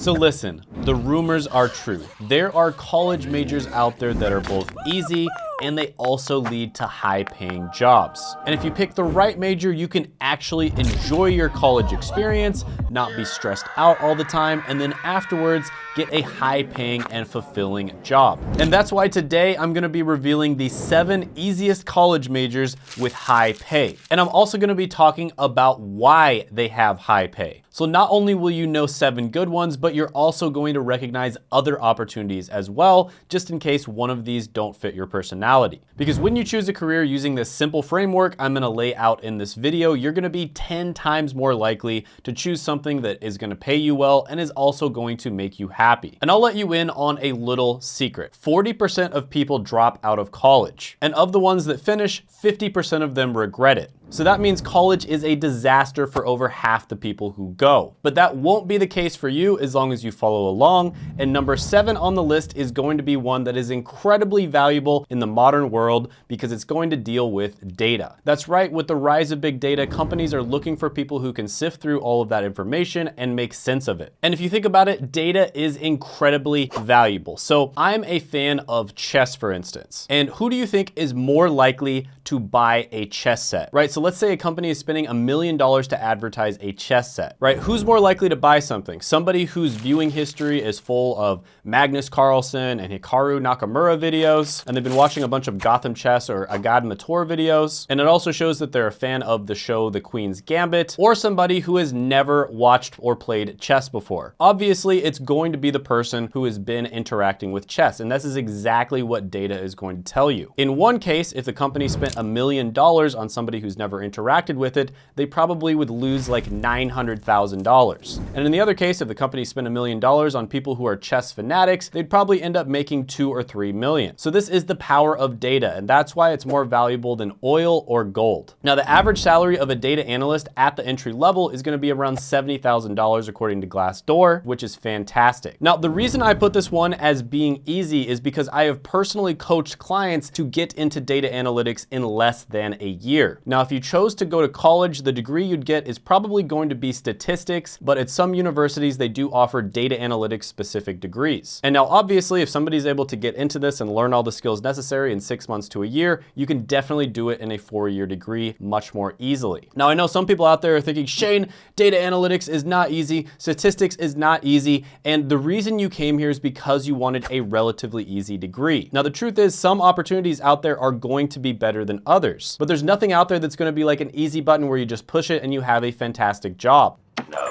So listen, the rumors are true. There are college majors out there that are both easy and they also lead to high paying jobs. And if you pick the right major, you can actually enjoy your college experience, not be stressed out all the time, and then afterwards get a high paying and fulfilling job. And that's why today I'm gonna be revealing the seven easiest college majors with high pay. And I'm also gonna be talking about why they have high pay. So not only will you know seven good ones, but you're also going to recognize other opportunities as well, just in case one of these don't fit your personality. Because when you choose a career using this simple framework I'm gonna lay out in this video, you're gonna be 10 times more likely to choose something that is gonna pay you well and is also going to make you happy. And I'll let you in on a little secret. 40% of people drop out of college. And of the ones that finish, 50% of them regret it. So that means college is a disaster for over half the people who go. But that won't be the case for you as long as you follow along. And number seven on the list is going to be one that is incredibly valuable in the modern world because it's going to deal with data. That's right, with the rise of big data, companies are looking for people who can sift through all of that information and make sense of it. And if you think about it, data is incredibly valuable. So I'm a fan of chess, for instance. And who do you think is more likely to buy a chess set, right? So let's say a company is spending a million dollars to advertise a chess set, right? Who's more likely to buy something? Somebody whose viewing history is full of Magnus Carlsen and Hikaru Nakamura videos, and they've been watching a bunch of Gotham Chess or Agadmator videos. And it also shows that they're a fan of the show The Queen's Gambit, or somebody who has never watched or played chess before. Obviously, it's going to be the person who has been interacting with chess, and this is exactly what data is going to tell you. In one case, if the company spent a million dollars on somebody who's never never interacted with it, they probably would lose like $900,000. And in the other case, if the company spent a million dollars on people who are chess fanatics, they'd probably end up making two or three million. So this is the power of data, and that's why it's more valuable than oil or gold. Now, the average salary of a data analyst at the entry level is gonna be around $70,000 according to Glassdoor, which is fantastic. Now, the reason I put this one as being easy is because I have personally coached clients to get into data analytics in less than a year. Now, if you you chose to go to college, the degree you'd get is probably going to be statistics, but at some universities, they do offer data analytics specific degrees. And now obviously, if somebody's able to get into this and learn all the skills necessary in six months to a year, you can definitely do it in a four-year degree much more easily. Now, I know some people out there are thinking, Shane, data analytics is not easy, statistics is not easy, and the reason you came here is because you wanted a relatively easy degree. Now, the truth is some opportunities out there are going to be better than others, but there's nothing out there that's gonna be like an easy button where you just push it and you have a fantastic job.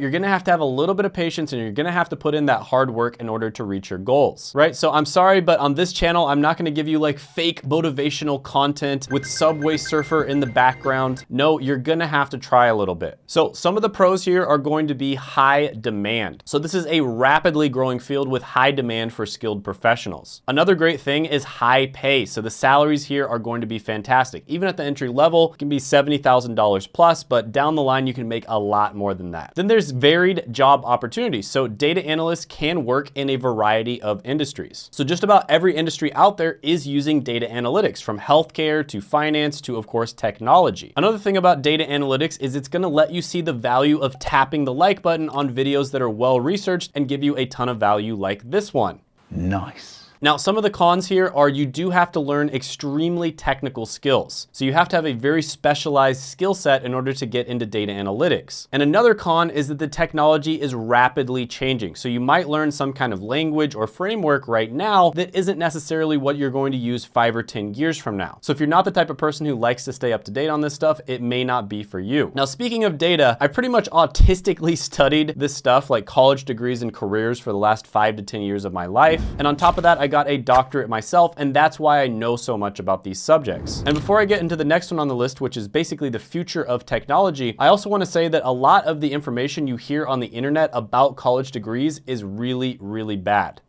You're gonna have to have a little bit of patience and you're gonna have to put in that hard work in order to reach your goals, right? So I'm sorry, but on this channel, I'm not gonna give you like fake motivational content with Subway Surfer in the background. No, you're gonna have to try a little bit. So some of the pros here are going to be high demand. So this is a rapidly growing field with high demand for skilled professionals. Another great thing is high pay. So the salaries here are going to be fantastic. Even at the entry level, it can be $70,000 plus, but down the line, you can make a lot more than that. Then there's varied job opportunities. So data analysts can work in a variety of industries. So just about every industry out there is using data analytics from healthcare to finance to of course technology. Another thing about data analytics is it's gonna let you see the value of tapping the like button on videos that are well researched and give you a ton of value like this one. Nice. Now, some of the cons here are you do have to learn extremely technical skills. So you have to have a very specialized skill set in order to get into data analytics. And another con is that the technology is rapidly changing. So you might learn some kind of language or framework right now that isn't necessarily what you're going to use five or 10 years from now. So if you're not the type of person who likes to stay up to date on this stuff, it may not be for you. Now, speaking of data, I pretty much autistically studied this stuff like college degrees and careers for the last five to 10 years of my life. And on top of that, I got a doctorate myself, and that's why I know so much about these subjects. And before I get into the next one on the list, which is basically the future of technology, I also wanna say that a lot of the information you hear on the internet about college degrees is really, really bad.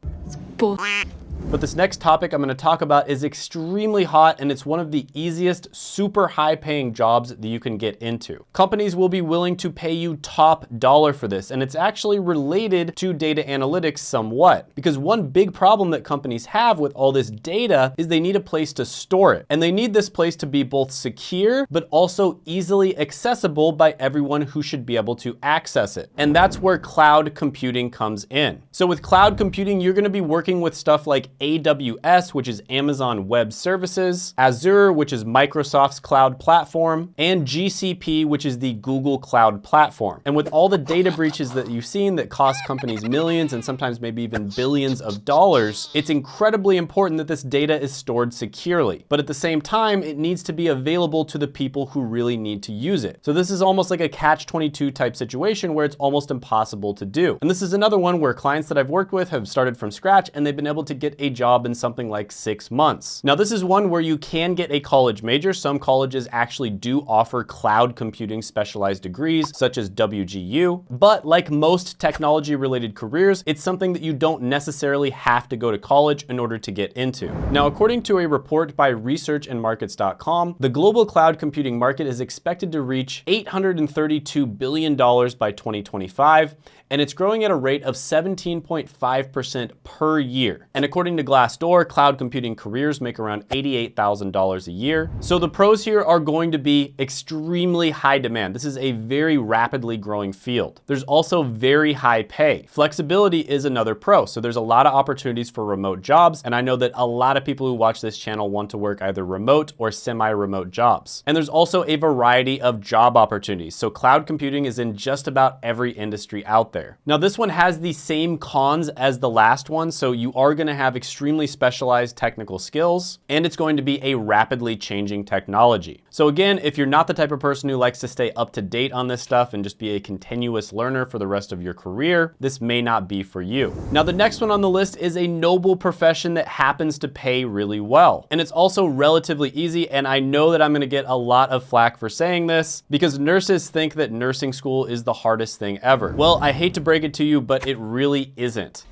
But this next topic I'm gonna talk about is extremely hot and it's one of the easiest, super high paying jobs that you can get into. Companies will be willing to pay you top dollar for this and it's actually related to data analytics somewhat because one big problem that companies have with all this data is they need a place to store it. And they need this place to be both secure, but also easily accessible by everyone who should be able to access it. And that's where cloud computing comes in. So with cloud computing, you're gonna be working with stuff like AWS, which is Amazon Web Services, Azure, which is Microsoft's cloud platform, and GCP, which is the Google Cloud platform. And with all the data breaches that you've seen that cost companies millions and sometimes maybe even billions of dollars, it's incredibly important that this data is stored securely. But at the same time, it needs to be available to the people who really need to use it. So this is almost like a catch-22 type situation where it's almost impossible to do. And this is another one where clients that I've worked with have started from scratch and they've been able to a job in something like six months. Now this is one where you can get a college major. Some colleges actually do offer cloud computing specialized degrees such as WGU, but like most technology related careers, it's something that you don't necessarily have to go to college in order to get into. Now, according to a report by researchandmarkets.com, the global cloud computing market is expected to reach $832 billion by 2025 and it's growing at a rate of 17.5% per year. And according to Glassdoor, cloud computing careers make around $88,000 a year. So the pros here are going to be extremely high demand. This is a very rapidly growing field. There's also very high pay. Flexibility is another pro. So there's a lot of opportunities for remote jobs. And I know that a lot of people who watch this channel want to work either remote or semi-remote jobs. And there's also a variety of job opportunities. So cloud computing is in just about every industry out there there. Now this one has the same cons as the last one, so you are gonna have extremely specialized technical skills, and it's going to be a rapidly changing technology. So again, if you're not the type of person who likes to stay up to date on this stuff and just be a continuous learner for the rest of your career, this may not be for you. Now the next one on the list is a noble profession that happens to pay really well. And it's also relatively easy, and I know that I'm gonna get a lot of flack for saying this, because nurses think that nursing school is the hardest thing ever. Well, I hate hate to break it to you, but it really isn't.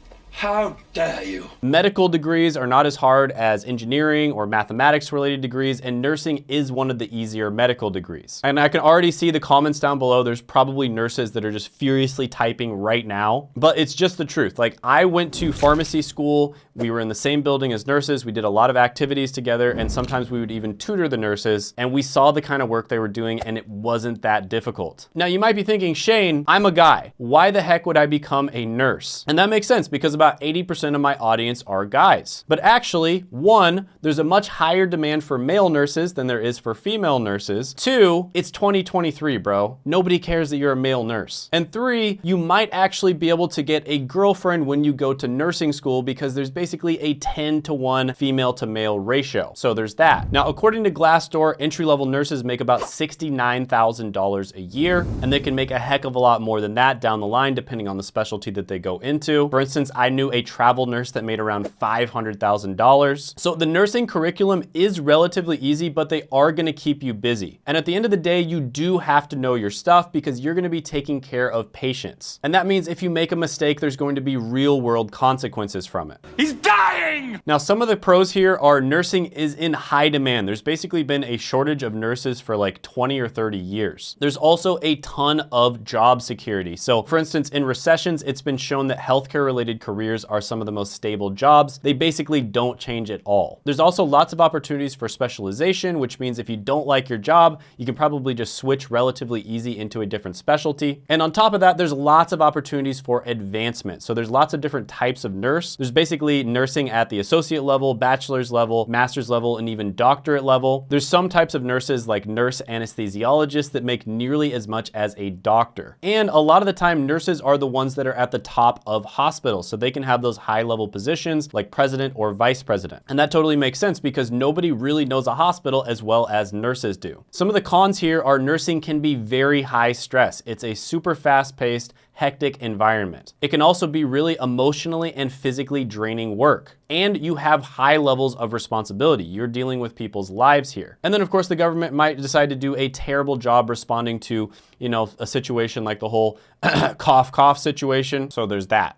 How dare you? Medical degrees are not as hard as engineering or mathematics related degrees, and nursing is one of the easier medical degrees. And I can already see the comments down below. There's probably nurses that are just furiously typing right now, but it's just the truth. Like I went to pharmacy school. We were in the same building as nurses. We did a lot of activities together, and sometimes we would even tutor the nurses, and we saw the kind of work they were doing, and it wasn't that difficult. Now you might be thinking, Shane, I'm a guy. Why the heck would I become a nurse? And that makes sense because about about 80% of my audience are guys. But actually, one, there's a much higher demand for male nurses than there is for female nurses. Two, it's 2023, bro. Nobody cares that you're a male nurse. And three, you might actually be able to get a girlfriend when you go to nursing school because there's basically a 10 to 1 female to male ratio. So there's that. Now, according to Glassdoor, entry-level nurses make about $69,000 a year, and they can make a heck of a lot more than that down the line, depending on the specialty that they go into. For instance, I knew a travel nurse that made around $500,000. So the nursing curriculum is relatively easy, but they are gonna keep you busy. And at the end of the day, you do have to know your stuff because you're gonna be taking care of patients. And that means if you make a mistake, there's going to be real world consequences from it. He's dying! Now, some of the pros here are nursing is in high demand. There's basically been a shortage of nurses for like 20 or 30 years. There's also a ton of job security. So for instance, in recessions, it's been shown that healthcare related careers careers are some of the most stable jobs. They basically don't change at all. There's also lots of opportunities for specialization, which means if you don't like your job, you can probably just switch relatively easy into a different specialty. And on top of that, there's lots of opportunities for advancement. So there's lots of different types of nurse. There's basically nursing at the associate level, bachelor's level, master's level, and even doctorate level. There's some types of nurses like nurse anesthesiologists that make nearly as much as a doctor. And a lot of the time, nurses are the ones that are at the top of hospitals. So they can have those high level positions like president or vice president. And that totally makes sense because nobody really knows a hospital as well as nurses do. Some of the cons here are nursing can be very high stress. It's a super fast paced, hectic environment. It can also be really emotionally and physically draining work. And you have high levels of responsibility. You're dealing with people's lives here. And then of course the government might decide to do a terrible job responding to, you know, a situation like the whole cough cough situation. So there's that.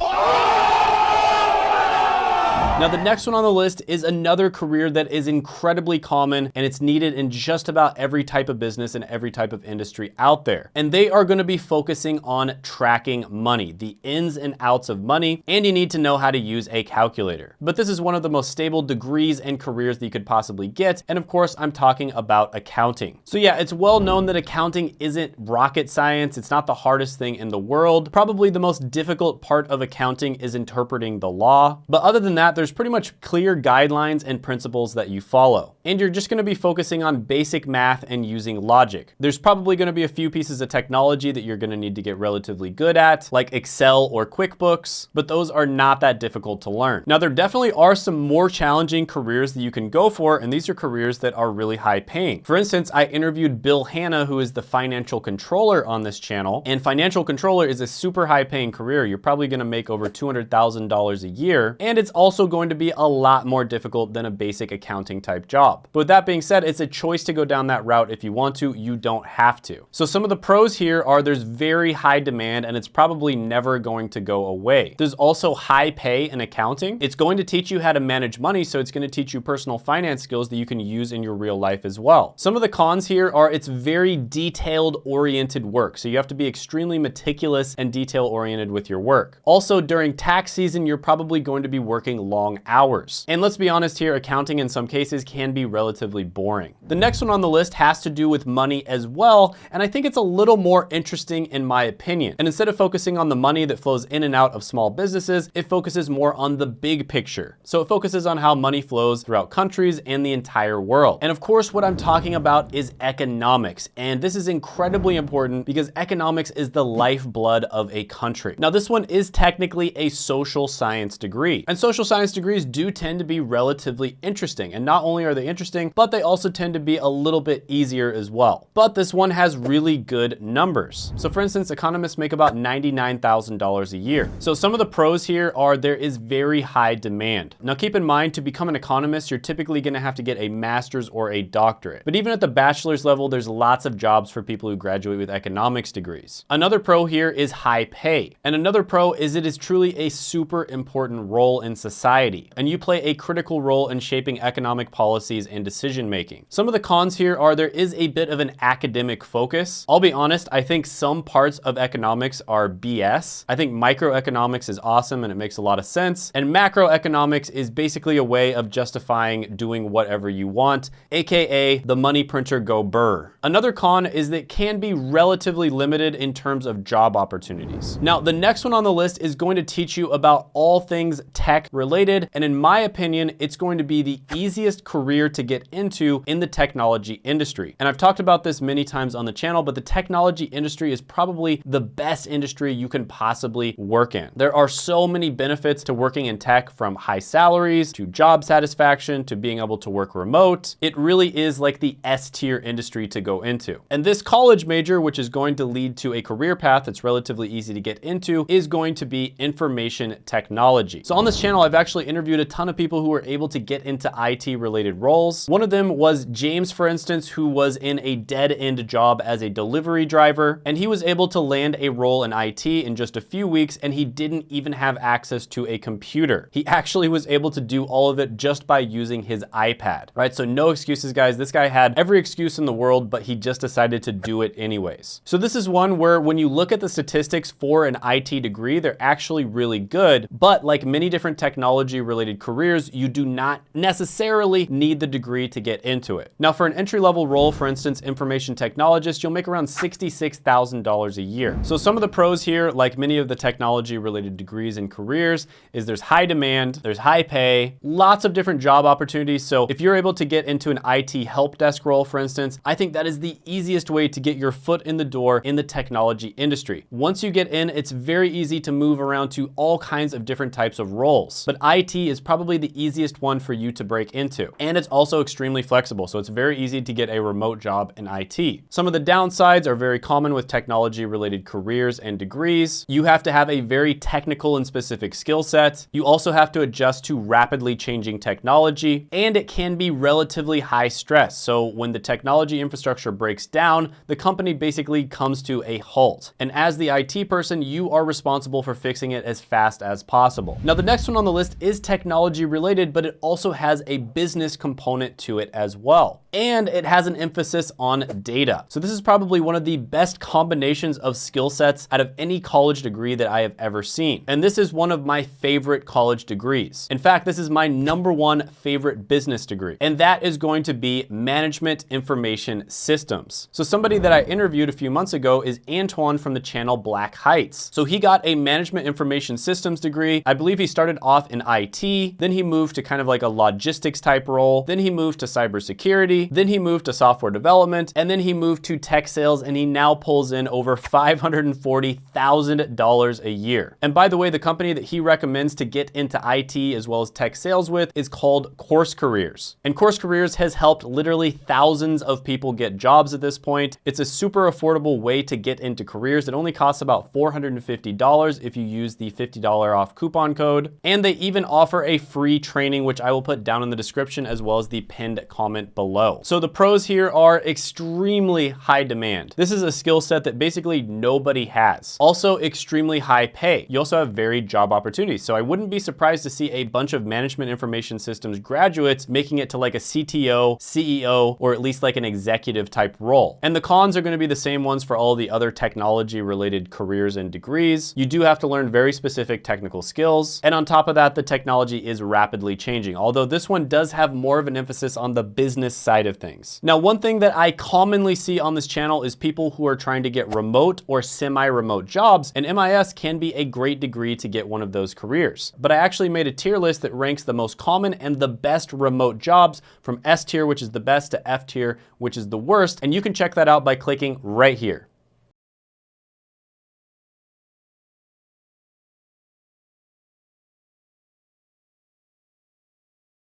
Now, the next one on the list is another career that is incredibly common and it's needed in just about every type of business and every type of industry out there. And they are gonna be focusing on tracking money, the ins and outs of money, and you need to know how to use a calculator. But this is one of the most stable degrees and careers that you could possibly get. And of course, I'm talking about accounting. So yeah, it's well known that accounting isn't rocket science. It's not the hardest thing in the world. Probably the most difficult part of accounting is interpreting the law. But other than that, there's pretty much clear guidelines and principles that you follow. And you're just gonna be focusing on basic math and using logic. There's probably gonna be a few pieces of technology that you're gonna need to get relatively good at, like Excel or QuickBooks, but those are not that difficult to learn. Now, there definitely are some more challenging careers that you can go for, and these are careers that are really high paying. For instance, I interviewed Bill Hanna, who is the financial controller on this channel, and financial controller is a super high paying career. You're probably gonna make over $200,000 a year, and it's also going to be a lot more difficult than a basic accounting type job. But with that being said, it's a choice to go down that route if you want to, you don't have to. So some of the pros here are there's very high demand and it's probably never going to go away. There's also high pay in accounting. It's going to teach you how to manage money, so it's gonna teach you personal finance skills that you can use in your real life as well. Some of the cons here are it's very detailed oriented work. So you have to be extremely meticulous and detail oriented with your work. Also during tax season, you're probably going to be working long hours. And let's be honest here, accounting in some cases can be relatively boring. The next one on the list has to do with money as well. And I think it's a little more interesting in my opinion. And instead of focusing on the money that flows in and out of small businesses, it focuses more on the big picture. So it focuses on how money flows throughout countries and the entire world. And of course, what I'm talking about is economics. And this is incredibly important because economics is the lifeblood of a country. Now, this one is technically a social science degree. And social science degrees do tend to be relatively interesting. And not only are they interesting, but they also tend to be a little bit easier as well. But this one has really good numbers. So for instance, economists make about $99,000 a year. So some of the pros here are there is very high demand. Now keep in mind, to become an economist, you're typically gonna have to get a master's or a doctorate. But even at the bachelor's level, there's lots of jobs for people who graduate with economics degrees. Another pro here is high pay. And another pro is it is truly a super important role in society. And you play a critical role in shaping economic policies and decision making. Some of the cons here are there is a bit of an academic focus. I'll be honest, I think some parts of economics are BS. I think microeconomics is awesome and it makes a lot of sense. And macroeconomics is basically a way of justifying doing whatever you want, AKA the money printer go burr. Another con is that it can be relatively limited in terms of job opportunities. Now, the next one on the list is going to teach you about all things tech related. And in my opinion, it's going to be the easiest career to get into in the technology industry. And I've talked about this many times on the channel, but the technology industry is probably the best industry you can possibly work in. There are so many benefits to working in tech from high salaries to job satisfaction to being able to work remote. It really is like the S tier industry to go into. And this college major, which is going to lead to a career path that's relatively easy to get into, is going to be information technology. So on this channel, I've actually interviewed a ton of people who were able to get into IT related roles. One of them was James, for instance, who was in a dead end job as a delivery driver, and he was able to land a role in IT in just a few weeks, and he didn't even have access to a computer. He actually was able to do all of it just by using his iPad, right? So no excuses, guys. This guy had every excuse in the world, but he just decided to do it anyways. So this is one where when you look at the statistics for an IT degree, they're actually really good, but like many different technology related careers, you do not necessarily need the degree to get into it. Now for an entry level role, for instance, information technologist, you'll make around $66,000 a year. So some of the pros here, like many of the technology related degrees and careers, is there's high demand, there's high pay, lots of different job opportunities. So if you're able to get into an IT help desk role, for instance, I think that is the easiest way to get your foot in the door in the technology industry. Once you get in, it's very easy to move around to all kinds of different types of roles. But IT is probably the easiest one for you to break into. And it's also extremely flexible. So it's very easy to get a remote job in IT. Some of the downsides are very common with technology related careers and degrees. You have to have a very technical and specific skill set. You also have to adjust to rapidly changing technology and it can be relatively high stress. So when the technology infrastructure breaks down, the company basically comes to a halt. And as the IT person, you are responsible for fixing it as fast as possible. Now, the next one on the list is technology related, but it also has a business component to it as well. And it has an emphasis on data. So this is probably one of the best combinations of skill sets out of any college degree that I have ever seen. And this is one of my favorite college degrees. In fact, this is my number one favorite business degree. And that is going to be management information systems. So somebody that I interviewed a few months ago is Antoine from the channel Black Heights. So he got a management information systems degree. I believe he started off in IT, then he moved to kind of like a logistics type role. Then he moved to cybersecurity. Then he moved to software development and then he moved to tech sales and he now pulls in over $540,000 a year. And by the way, the company that he recommends to get into IT as well as tech sales with is called Course Careers. And Course Careers has helped literally thousands of people get jobs at this point. It's a super affordable way to get into careers. It only costs about $450 if you use the $50 off coupon code. And they even offer a free training, which I will put down in the description as well as the pinned comment below. So the pros here are extremely high demand. This is a skill set that basically nobody has. Also extremely high pay. You also have varied job opportunities. So I wouldn't be surprised to see a bunch of management information systems graduates making it to like a CTO, CEO, or at least like an executive type role. And the cons are gonna be the same ones for all the other technology related careers and degrees. You do have to learn very specific technical skills. And on top of that, the technology is rapidly changing. Although this one does have more of an emphasis on the business side of things. Now, one thing that I commonly see on this channel is people who are trying to get remote or semi-remote jobs, and MIS can be a great degree to get one of those careers. But I actually made a tier list that ranks the most common and the best remote jobs from S tier, which is the best, to F tier, which is the worst, and you can check that out by clicking right here.